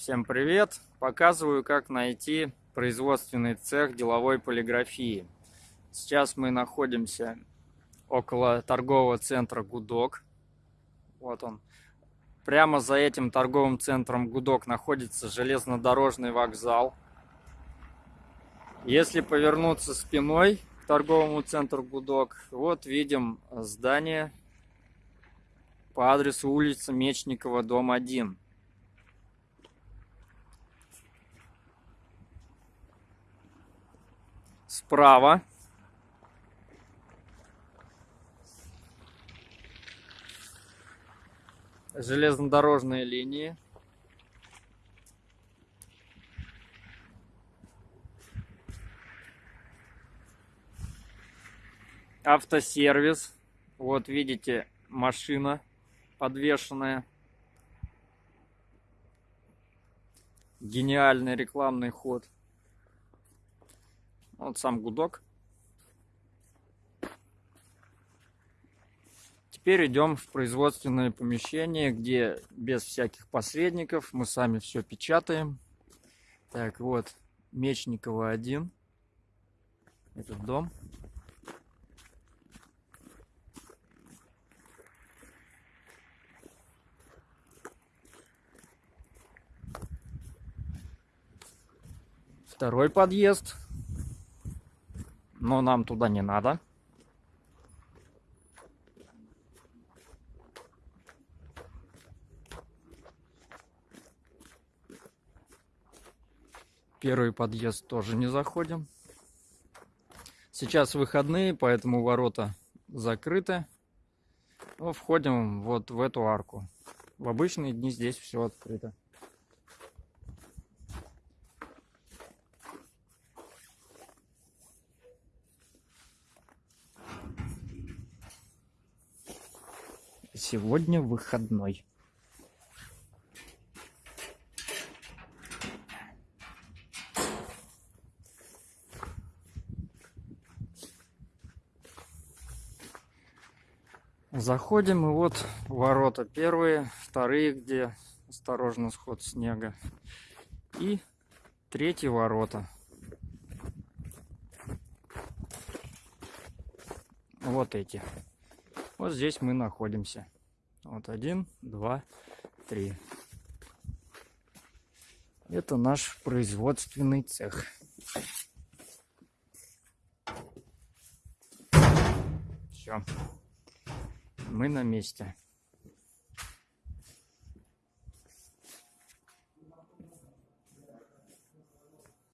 Всем привет! Показываю, как найти производственный цех деловой полиграфии. Сейчас мы находимся около торгового центра «Гудок». Вот он. Прямо за этим торговым центром «Гудок» находится железнодорожный вокзал. Если повернуться спиной к торговому центру «Гудок», вот видим здание по адресу улица Мечникова, дом 1. Справа железнодорожные линии. Автосервис. Вот видите, машина подвешенная. Гениальный рекламный ход. Вот сам гудок. Теперь идем в производственное помещение, где без всяких посредников мы сами все печатаем. Так, вот, Мечникова 1. Этот дом. Второй подъезд. Но нам туда не надо. Первый подъезд тоже не заходим. Сейчас выходные, поэтому ворота закрыты. Но входим вот в эту арку. В обычные дни здесь все открыто. Сегодня выходной. Заходим, и вот ворота первые, вторые, где осторожно сход снега. И третьи ворота. Вот эти. Вот здесь мы находимся. Вот один, два, три. Это наш производственный цех. Все. Мы на месте.